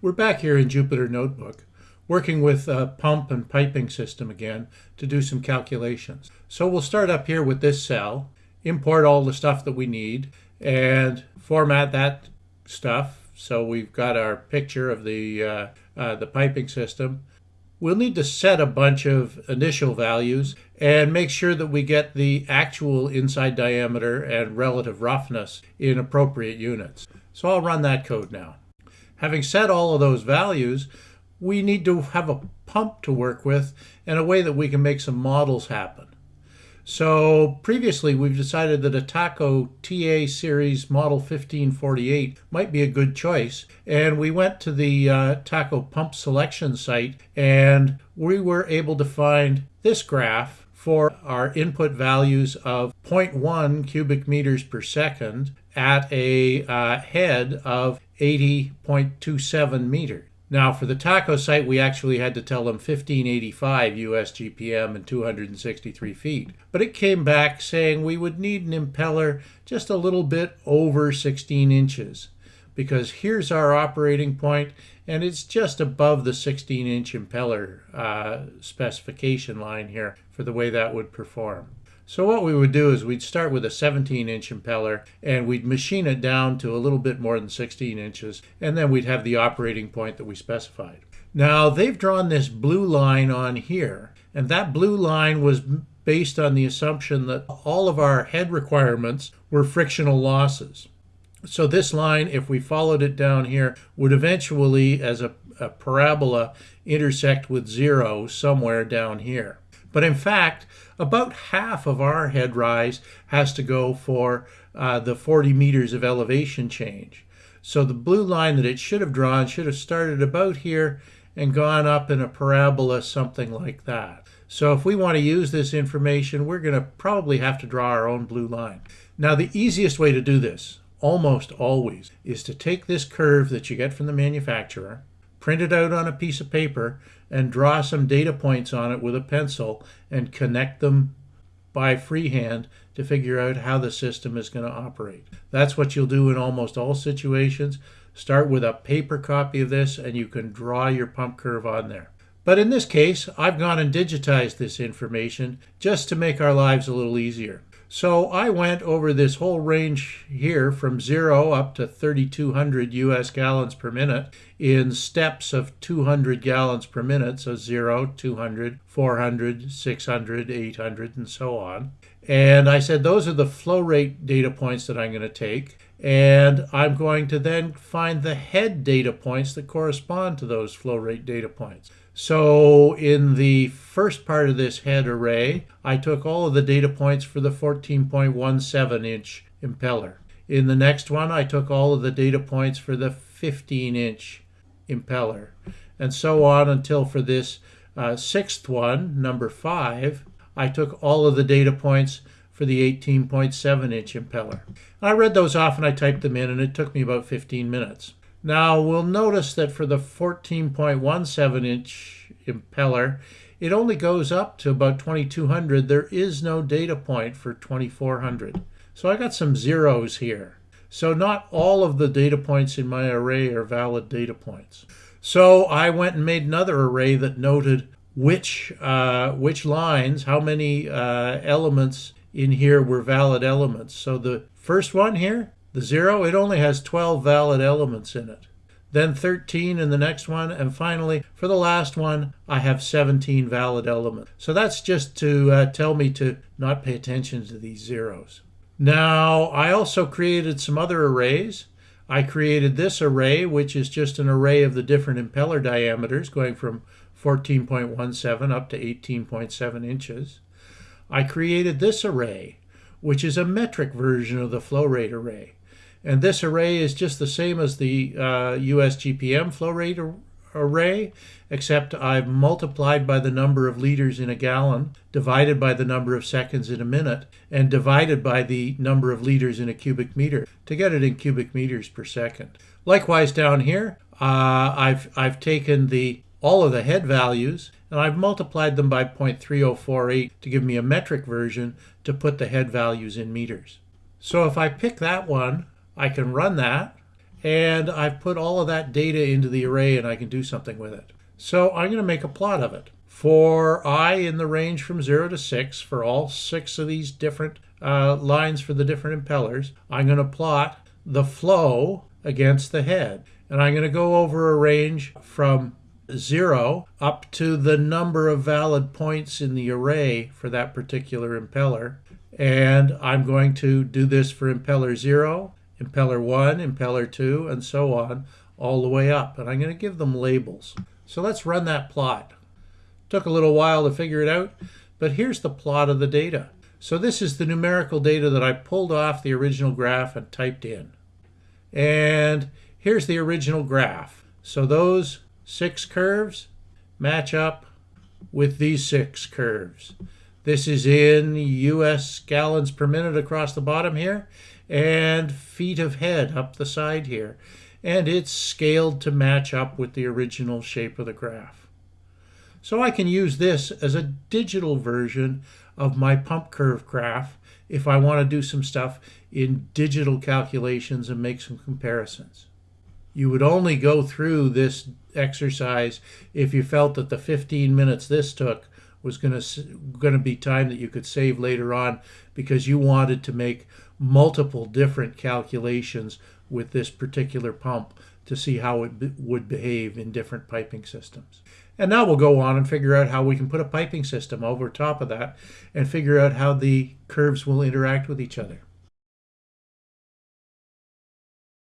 We're back here in Jupyter Notebook, working with a pump and piping system again to do some calculations. So we'll start up here with this cell, import all the stuff that we need, and format that stuff. So we've got our picture of the, uh, uh, the piping system. We'll need to set a bunch of initial values and make sure that we get the actual inside diameter and relative roughness in appropriate units. So I'll run that code now. Having set all of those values, we need to have a pump to work with and a way that we can make some models happen. So previously we've decided that a Taco TA series model 1548 might be a good choice and we went to the uh, Taco pump selection site and we were able to find this graph for our input values of 0.1 cubic meters per second at a uh, head of 80.27 meters. Now, for the taco site, we actually had to tell them 1585 US GPM and 263 feet. But it came back saying we would need an impeller just a little bit over 16 inches because here's our operating point and it's just above the 16 inch impeller uh, specification line here for the way that would perform. So what we would do is we'd start with a 17 inch impeller and we'd machine it down to a little bit more than 16 inches and then we'd have the operating point that we specified. Now they've drawn this blue line on here and that blue line was based on the assumption that all of our head requirements were frictional losses. So this line, if we followed it down here, would eventually, as a, a parabola, intersect with zero somewhere down here. But in fact, about half of our head rise has to go for uh, the 40 meters of elevation change. So the blue line that it should have drawn should have started about here and gone up in a parabola something like that. So if we want to use this information, we're going to probably have to draw our own blue line. Now the easiest way to do this, almost always, is to take this curve that you get from the manufacturer, print it out on a piece of paper, and draw some data points on it with a pencil and connect them by freehand to figure out how the system is going to operate. That's what you'll do in almost all situations. Start with a paper copy of this and you can draw your pump curve on there. But in this case, I've gone and digitized this information just to make our lives a little easier. So I went over this whole range here from zero up to 3,200 US gallons per minute in steps of 200 gallons per minute. So zero, 200, 400, 600, 800, and so on. And I said, those are the flow rate data points that I'm going to take. And I'm going to then find the head data points that correspond to those flow rate data points. So in the first part of this head array, I took all of the data points for the 14.17 inch impeller. In the next one, I took all of the data points for the 15 inch impeller, and so on until for this uh, sixth one, number five, I took all of the data points for the 18.7 inch impeller. I read those off and I typed them in, and it took me about 15 minutes. Now we'll notice that for the 14.17 inch impeller, it only goes up to about 2200. There is no data point for 2400. So I got some zeros here. So not all of the data points in my array are valid data points. So I went and made another array that noted which uh, which lines, how many uh, elements in here were valid elements. So the first one here, the zero, it only has 12 valid elements in it. Then 13 in the next one. And finally, for the last one, I have 17 valid elements. So that's just to uh, tell me to not pay attention to these zeros. Now, I also created some other arrays. I created this array, which is just an array of the different impeller diameters going from 14.17 up to 18.7 inches. I created this array, which is a metric version of the flow rate array. And this array is just the same as the uh, US GPM flow rate ar array, except I've multiplied by the number of liters in a gallon, divided by the number of seconds in a minute, and divided by the number of liters in a cubic meter to get it in cubic meters per second. Likewise down here, uh, I've, I've taken the all of the head values and I've multiplied them by 0.3048 to give me a metric version to put the head values in meters. So if I pick that one, I can run that and I've put all of that data into the array and I can do something with it. So I'm going to make a plot of it. For i in the range from 0 to 6, for all six of these different uh, lines for the different impellers, I'm going to plot the flow against the head. And I'm going to go over a range from 0 up to the number of valid points in the array for that particular impeller. And I'm going to do this for impeller 0, impeller 1, impeller 2, and so on, all the way up. And I'm going to give them labels. So let's run that plot. Took a little while to figure it out, but here's the plot of the data. So this is the numerical data that I pulled off the original graph and typed in. And here's the original graph. So those six curves match up with these six curves. This is in US gallons per minute across the bottom here and feet of head up the side here. And it's scaled to match up with the original shape of the graph. So I can use this as a digital version of my pump curve graph if I want to do some stuff in digital calculations and make some comparisons. You would only go through this exercise if you felt that the 15 minutes this took was going to going to be time that you could save later on because you wanted to make multiple different calculations with this particular pump to see how it would behave in different piping systems. And now we'll go on and figure out how we can put a piping system over top of that and figure out how the curves will interact with each other.